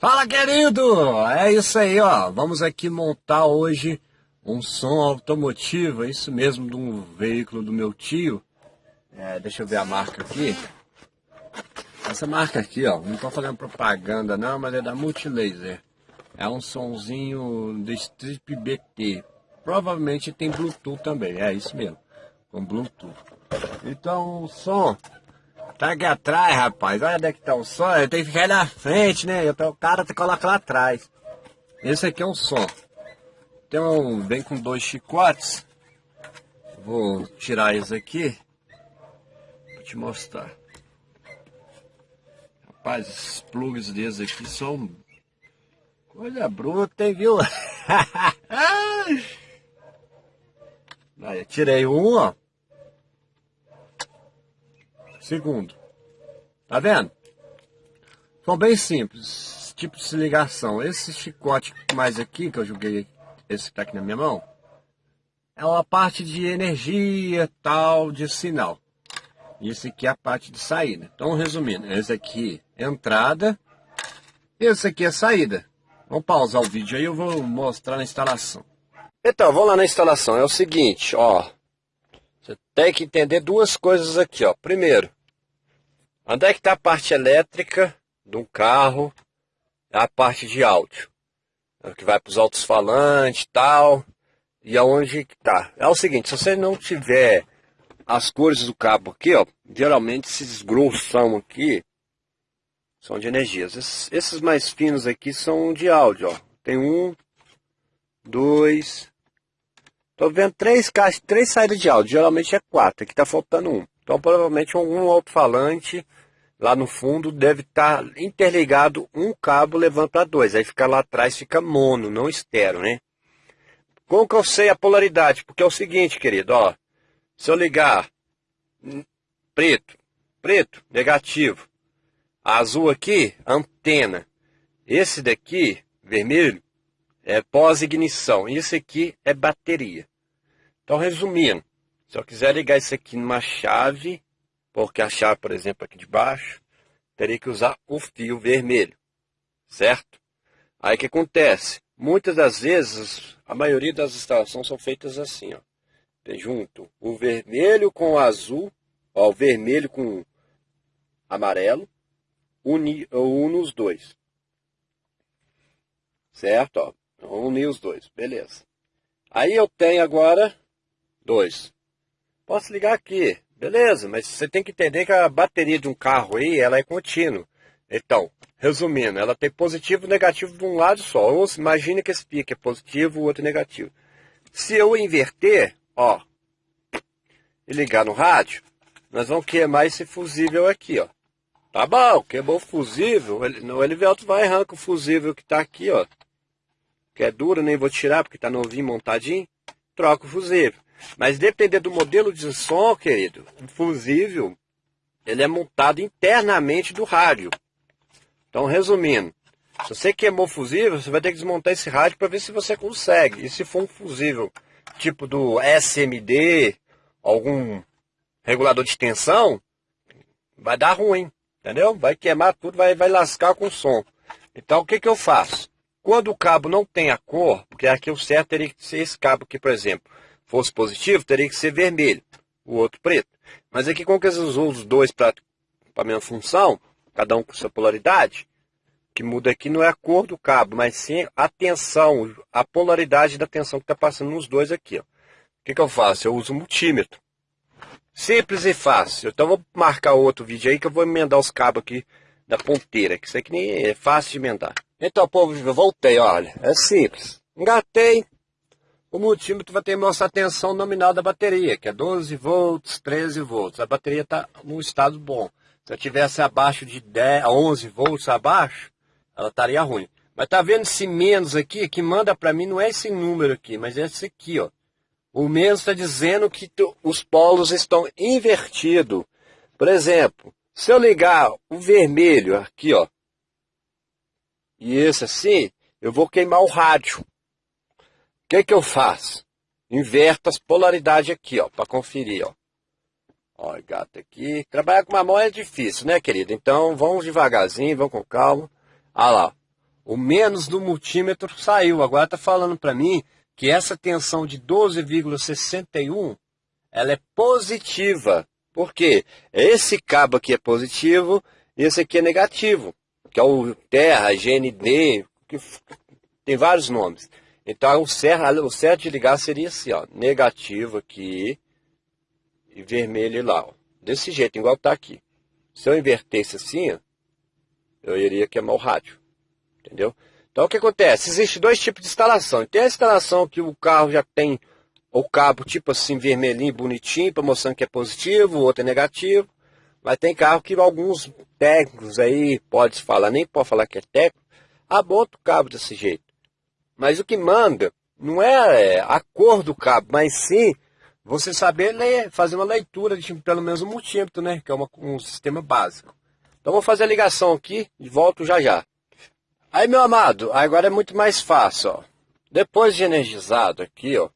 Fala, querido! É isso aí, ó. Vamos aqui montar hoje um som automotivo, é isso mesmo, de um veículo do meu tio. É, deixa eu ver a marca aqui. Essa marca aqui, ó, não tô fazendo propaganda não, mas é da Multilaser. É um sonzinho do Strip BT. Provavelmente tem Bluetooth também, é isso mesmo, com Bluetooth. Então o som Tá aqui atrás, rapaz. Olha onde é que tá o som. Eu tenho que ficar na frente, né? Eu, o cara te coloca lá atrás. Esse aqui é um som. Tem um, vem com dois chicotes. Vou tirar eles aqui. Pra te mostrar. Rapaz, esses plugs desses aqui são coisa bruta, hein, viu? Aí, tirei um, ó. Segundo. Tá vendo? São bem simples. Tipo de ligação. Esse chicote mais aqui, que eu joguei, esse que tá aqui na minha mão, é uma parte de energia, tal, de sinal. Esse aqui é a parte de saída. Então, resumindo, esse aqui é entrada, esse aqui é saída. Vamos pausar o vídeo aí, eu vou mostrar na instalação. Então, vamos lá na instalação. É o seguinte, ó. Você tem que entender duas coisas aqui, ó. Primeiro, Onde é que está a parte elétrica de um carro? A parte de áudio. É que vai para os altos-falantes e tal. E aonde que tá? É o seguinte, se você não tiver as cores do cabo aqui, ó, geralmente esses grossão aqui são de energia. Esses, esses mais finos aqui são de áudio, ó. Tem um, dois, tô vendo três caixas, três saídas de áudio. Geralmente é quatro, aqui tá faltando um. Então provavelmente um, um alto-falante lá no fundo deve estar tá interligado um cabo levando para dois. Aí fica lá atrás, fica mono, não estéreo, né? Como que eu sei a polaridade? Porque é o seguinte, querido, ó. Se eu ligar preto, preto, negativo. Azul aqui, antena. Esse daqui, vermelho, é pós-ignição. Esse aqui é bateria. Então, resumindo, se eu quiser ligar isso aqui numa chave, porque a chave, por exemplo, aqui de baixo, teria que usar o fio vermelho, certo? Aí o que acontece? Muitas das vezes, a maioria das instalações são feitas assim, ó. Tem junto o vermelho com o azul, ó, o vermelho com amarelo, une, une os dois. Certo? Ó, unir os dois, beleza. Aí eu tenho agora dois. Posso ligar aqui, Beleza, mas você tem que entender que a bateria de um carro aí, ela é contínua. Então, resumindo, ela tem positivo e negativo de um lado só. Ou imagine que esse pique é positivo, o outro é negativo. Se eu inverter, ó, e ligar no rádio, nós vamos queimar esse fusível aqui, ó. Tá bom, queimou o fusível, o Elivelto vai arrancar o fusível que tá aqui, ó. Que é duro, nem vou tirar porque tá novinho montadinho. Troca o fusível. Mas dependendo do modelo de som, querido, o fusível, ele é montado internamente do rádio. Então, resumindo, se você queimou o fusível, você vai ter que desmontar esse rádio para ver se você consegue. E se for um fusível tipo do SMD, algum regulador de tensão, vai dar ruim, entendeu? Vai queimar tudo, vai, vai lascar com o som. Então, o que, que eu faço? Quando o cabo não tem a cor, porque aqui o certo teria que ser esse cabo aqui, por exemplo fosse positivo, teria que ser vermelho, o outro preto. Mas aqui, como que eles usam os dois para a mesma função, cada um com sua polaridade, que muda aqui não é a cor do cabo, mas sim a tensão, a polaridade da tensão que está passando nos dois aqui. Ó. O que, que eu faço? Eu uso o multímetro. Simples e fácil. Então vou marcar outro vídeo aí que eu vou emendar os cabos aqui da ponteira, que isso aqui nem é fácil de emendar. Então, povo, eu voltei, olha. É simples. Engatei, o multímetro vai ter a tensão nominal da bateria, que é 12 volts, 13 volts. A bateria está num estado bom. Se eu tivesse abaixo de 10, 11 volts abaixo, ela estaria ruim. Mas tá vendo esse menos aqui? Que manda para mim não é esse número aqui, mas é esse aqui, ó. O menos está dizendo que os polos estão invertidos. Por exemplo, se eu ligar o vermelho aqui, ó, e esse assim, eu vou queimar o rádio que, que eu faço? Inverto as polaridades aqui, ó, para conferir, ó. Ó, gato aqui. Trabalhar com uma mão é difícil, né, querido? Então, vamos devagarzinho, vamos com calma. Olha lá. O menos do multímetro saiu. Agora está falando para mim que essa tensão de 12,61 ela é positiva. Por quê? Esse cabo aqui é positivo e esse aqui é negativo, que é o terra, GND, que tem vários nomes. Então o certo, o certo de ligar seria assim, ó, negativo aqui e vermelho lá, ó. Desse jeito, igual está aqui. Se eu invertesse assim, ó, eu iria queimar o rádio. Entendeu? Então o que acontece? Existem dois tipos de instalação. Tem a instalação que o carro já tem o cabo tipo assim, vermelhinho, bonitinho, para mostrando que é positivo, o outro é negativo. Mas tem carro que alguns técnicos aí, pode falar, nem pode falar que é técnico, abota o cabo desse jeito. Mas o que manda não é a cor do cabo, mas sim você saber ler, fazer uma leitura de pelo menos um multímetro, né? Que é uma, um sistema básico. Então vou fazer a ligação aqui e volto já já. Aí meu amado, agora é muito mais fácil, ó. Depois de energizado aqui, ó,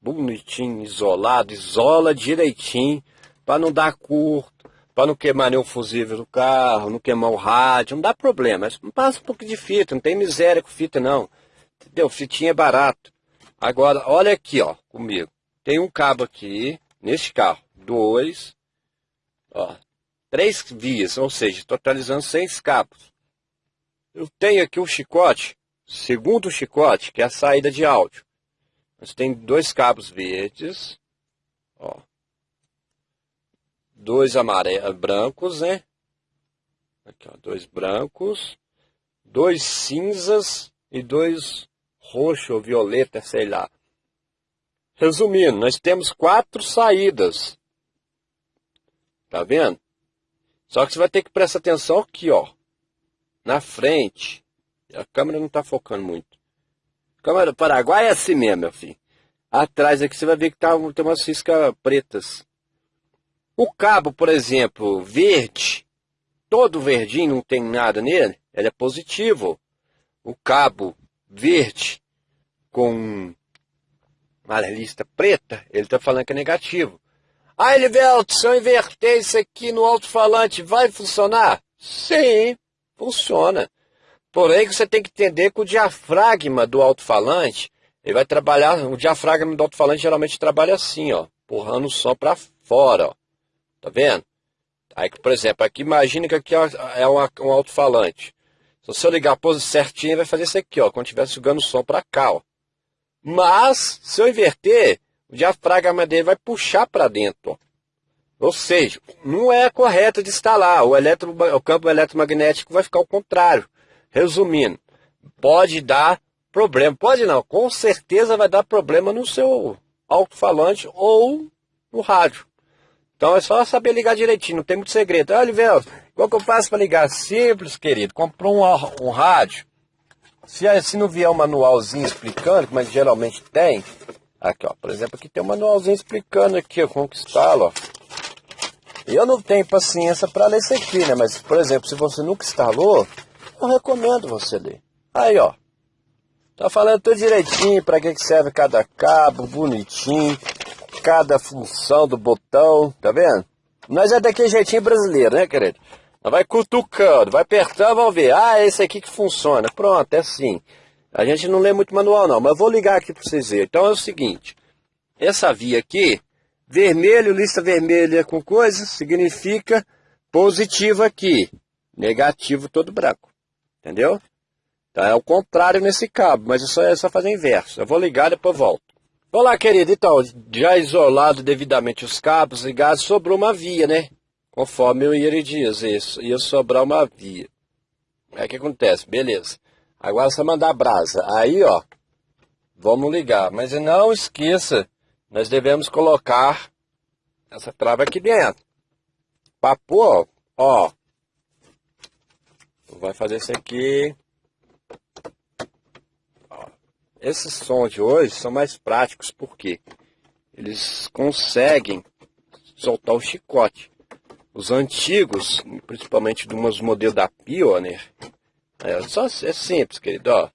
bonitinho, isolado, isola direitinho, para não dar curto, para não queimar nenhum fusível do carro, não queimar o rádio, não dá problema. Mas passa um pouco de fita, não tem miséria com fita não. Entendeu? Fitinha é barato. Agora, olha aqui, ó, comigo. Tem um cabo aqui, neste carro, dois, ó, três vias, ou seja, totalizando seis cabos. Eu tenho aqui o chicote, segundo chicote, que é a saída de áudio. Nós tem dois cabos verdes, ó, dois amarelos, brancos, né? Aqui, ó, dois brancos, dois cinzas e dois roxo ou violeta, sei lá. Resumindo, nós temos quatro saídas. Tá vendo? Só que você vai ter que prestar atenção aqui, ó. Na frente. A câmera não está focando muito. Câmera do Paraguai é assim mesmo, meu filho. Atrás aqui você vai ver que tá, tem umas ciscas pretas. O cabo, por exemplo, verde, todo verdinho, não tem nada nele, ele é positivo. O cabo verde com uma lista preta, ele está falando que é negativo. Ah, Elivelto, se eu inverter isso aqui no alto-falante, vai funcionar? Sim, funciona. Porém, você tem que entender que o diafragma do alto-falante, ele vai trabalhar, o diafragma do alto-falante geralmente trabalha assim, ó, empurrando o som para fora, ó. Tá vendo? Aí, por exemplo, aqui imagina que aqui é um alto-falante. Se você ligar a pose certinha, vai fazer isso aqui, ó, quando estiver sugando o som para cá, ó. Mas, se eu inverter, o diafragma dele vai puxar para dentro, ó. Ou seja, não é correto de instalar. O, eletro, o campo eletromagnético vai ficar ao contrário. Resumindo, pode dar problema. Pode não, com certeza vai dar problema no seu alto-falante ou no rádio. Então é só saber ligar direitinho, não tem muito segredo. Olha, Oliveira, qual que eu faço para ligar? Simples, querido. Comprou um, um rádio. Se, se não vier um manualzinho explicando, como geralmente tem, aqui ó, por exemplo, aqui tem um manualzinho explicando aqui como que instala, ó. Eu não tenho paciência para ler isso aqui, né? Mas, por exemplo, se você nunca instalou, eu recomendo você ler. Aí, ó. Tá falando tudo direitinho para que serve cada cabo, bonitinho cada função do botão, tá vendo? Nós é daquele jeitinho brasileiro, né, querido? Vai cutucando, vai apertando, vamos ver. Ah, esse aqui que funciona. Pronto, é assim. A gente não lê muito manual não, mas vou ligar aqui para vocês verem. Então é o seguinte, essa via aqui, vermelho, lista vermelha com coisa, significa positivo aqui, negativo todo branco. Entendeu? Então é o contrário nesse cabo, mas isso é só fazer inverso. Eu vou ligar e depois volto. Olá, querido. Então, já isolado devidamente os cabos ligados, sobrou uma via, né? Conforme eu ia dizer, isso, ia sobrar uma via. Aí o que acontece? Beleza. Agora você mandar brasa. Aí, ó, vamos ligar. Mas não esqueça, nós devemos colocar essa trava aqui dentro. Papo, ó, ó. Vai fazer isso aqui. Esses sons de hoje são mais práticos porque eles conseguem soltar o chicote. Os antigos, principalmente de umas modelos da Pioneer, é, só, é simples, querido, ó.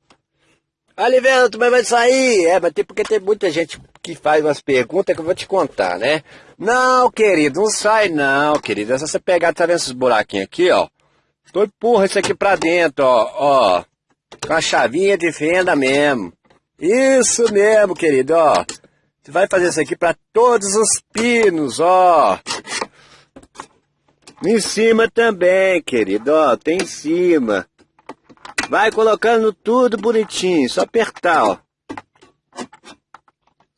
Oliveira, tu vai sair? É, mas tem porque tem muita gente que faz umas perguntas que eu vou te contar, né? Não, querido, não sai não, querido. É só você pegar, tá vendo esses buraquinhos aqui, ó? Tô empurra isso aqui pra dentro, ó, ó. Com a chavinha de fenda mesmo. Isso mesmo, querido, ó. Você vai fazer isso aqui para todos os pinos, ó. Em cima também, querido, ó. Tem em cima. Vai colocando tudo bonitinho, só apertar, ó.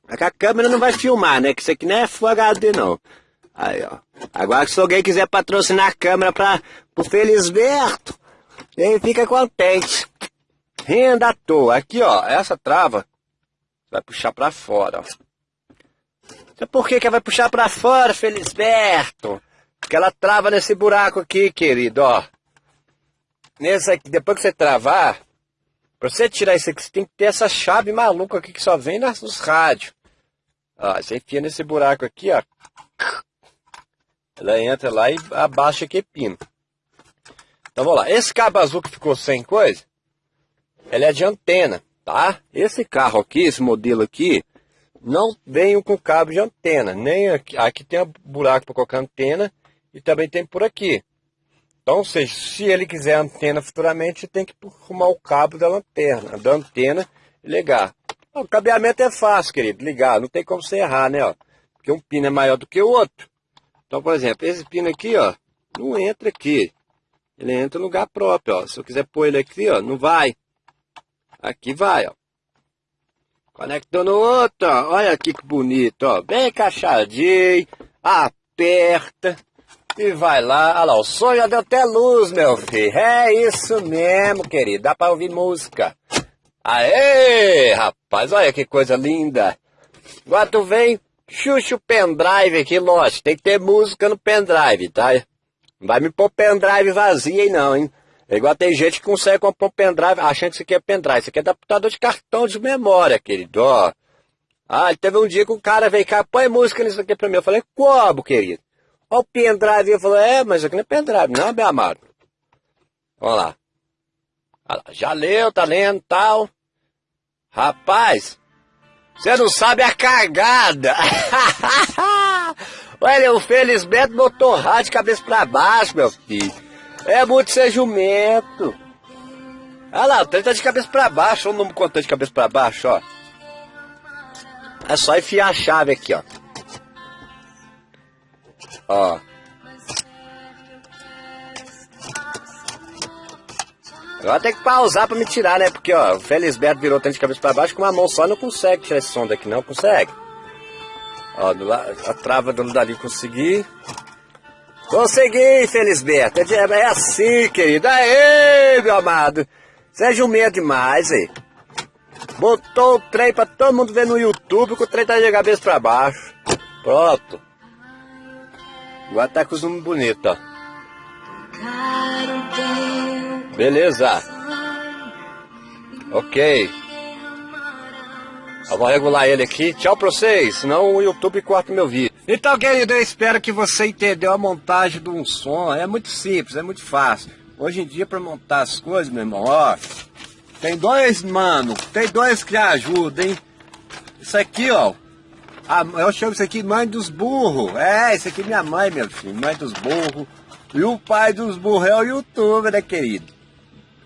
A câmera não vai filmar, né? Que isso aqui não é Full HD, não. Aí, ó. Agora, se alguém quiser patrocinar a câmera para o Felisberto, ele fica contente. Renda à toa. Aqui, ó, essa trava vai puxar para fora, ó. Por que que vai puxar para fora, Felisberto? Porque ela trava nesse buraco aqui, querido, ó. Nesse aqui, depois que você travar, para você tirar isso aqui, você tem que ter essa chave maluca aqui que só vem nos rádios. Ó, você enfia nesse buraco aqui, ó. Ela entra lá e abaixa aqui pino. Então vamos lá. Esse cabo azul que ficou sem coisa, ele é de antena, tá? Esse carro aqui, esse modelo aqui, não vem com cabo de antena. Nem aqui, aqui tem um buraco para colocar antena e também tem por aqui. Então, ou seja, se ele quiser antena futuramente, tem que arrumar o cabo da lanterna, da antena e ligar. O cabeamento é fácil, querido, ligar, não tem como você errar, né? Ó, porque um pino é maior do que o outro. Então, por exemplo, esse pino aqui, ó, não entra aqui. Ele entra no lugar próprio, ó. Se eu quiser pôr ele aqui, ó, não vai. Aqui vai, ó. Conectou no outro, ó. Olha aqui que bonito, ó. Bem encaixadinho. Aperta. E vai lá. Olha lá, o som já deu até luz, meu filho. É isso mesmo, querido. Dá pra ouvir música. Aê, rapaz. Olha que coisa linda. Agora tu vem Xuxa o pendrive aqui, lógico, tem que ter música no pendrive, tá? Não vai me pôr pendrive vazio aí não, hein? É igual tem gente que consegue comprar um pendrive achando que isso aqui é pendrive. Isso aqui é adaptador de cartão de memória, querido, ó. Ah, teve um dia que o cara veio cá, põe música nisso aqui pra mim. Eu falei, como, querido? Ó o pendrive. Eu falei, é, mas aqui não é pendrive, não, meu amado. Vamos lá. Já leu, tá lendo, tal. Rapaz, você não sabe a cagada. Olha, o Felisberto botou rádio de cabeça pra baixo, meu filho. É muito ser jumento. Olha lá, o trem tá de cabeça pra baixo. Olha o número contante de cabeça pra baixo, ó. É só enfiar a chave aqui, ó. Ó. Agora tem que pausar pra me tirar, né? Porque, ó, o Felisberto virou tanto de cabeça pra baixo com uma mão só não consegue tirar esse som daqui, não consegue. Ó, do lado, a trava do dali consegui. Consegui, Felisberto. É, é assim, querido. Aê, meu amado. Seja um meia demais, aí. Botou o trem pra todo mundo ver no YouTube que o trem tá de cabeça pra baixo. Pronto. Agora tá com os números bonitos, ó. Beleza. Ok. Eu vou regular ele aqui. Tchau pra vocês, senão o YouTube corta meu vídeo. Então, querido, eu espero que você entendeu a montagem de um som. É muito simples, é muito fácil. Hoje em dia, para montar as coisas, meu irmão, ó... Tem dois, mano, tem dois que ajudam, hein? Isso aqui, ó... A, eu chamo isso aqui mãe dos burros. É, isso aqui é minha mãe, meu filho, mãe dos burros. E o pai dos burros é o YouTube, né, querido?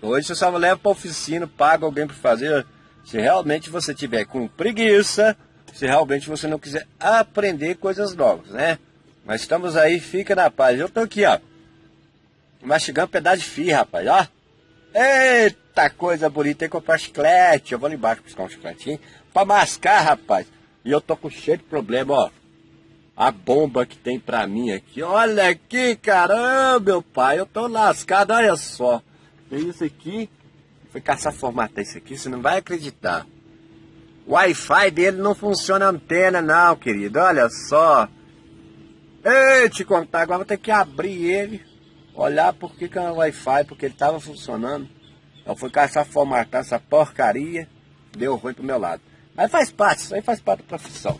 Hoje você só leva para oficina, paga alguém para fazer. Se realmente você tiver com preguiça, se realmente você não quiser aprender coisas novas, né? Mas estamos aí, fica na paz. Eu tô aqui, ó. Mastigando um pedaço de fio, rapaz, ó. Eita coisa bonita, tem que comprar chiclete. Eu vou ali embaixo buscar um chicletinho pra mascar, rapaz. E eu tô com cheio de problema, ó. A bomba que tem pra mim aqui. Olha aqui, caramba, meu pai. Eu tô lascado, olha só. Tem isso aqui. Fui caçar formatar isso aqui, você não vai acreditar. O Wi-Fi dele não funciona antena não, querido. Olha só. Ei, te contar, agora vou ter que abrir ele. Olhar por que, que é o Wi-Fi, porque ele estava funcionando. Eu fui caçar formatar essa porcaria. Deu ruim pro meu lado. Mas faz parte, isso aí faz parte da profissão.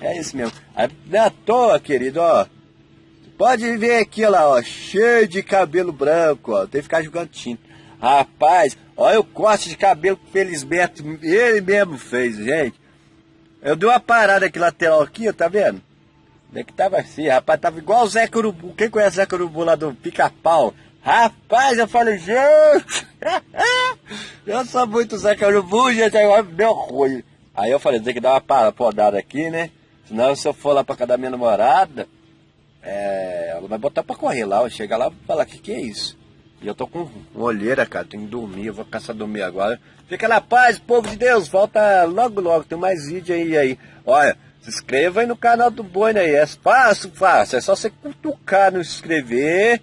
É isso mesmo. Aí, não é à toa, querido, ó. Pode ver aqui, ó lá, ó. Cheio de cabelo branco, ó. Tem que ficar jogando tinta. Rapaz, olha o corte de cabelo que Felisberto, ele mesmo fez, gente. Eu dei uma parada aqui lateral aqui, ó, tá vendo? É que tava assim, rapaz, tava igual o Zé Curubu. Quem conhece o Zé Curubu lá do Pica-Pau? Rapaz, eu falei, gente, eu sou muito Zeca Urubu, gente, agora deu ruim. Aí eu falei, tem que dar uma podada aqui, né? Senão se eu for lá pra casa da minha namorada, é, ela vai botar pra correr lá, chega lá e falar, que que é isso? E eu tô com olheira, cara, tenho que dormir, eu vou caçar dormir agora. Fica na paz, povo de Deus, volta logo logo, tem mais vídeo aí aí. Olha, se inscreva aí no canal do Boi aí, é fácil, fácil, é só você cutucar no inscrever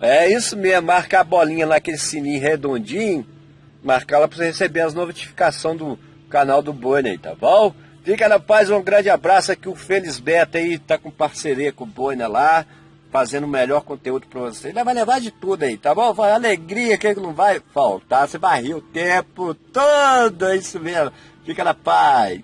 é isso mesmo, marcar a bolinha lá, aquele sininho redondinho, marcar lá para você receber as notificações do canal do aí, tá bom? Fica na paz, um grande abraço aqui, o Beto aí tá com parceria com o Boi lá, fazendo o melhor conteúdo para você. Ele vai levar de tudo aí, tá bom? Vai, alegria que não vai faltar, você vai rir o tempo todo, é isso mesmo. Fica na paz.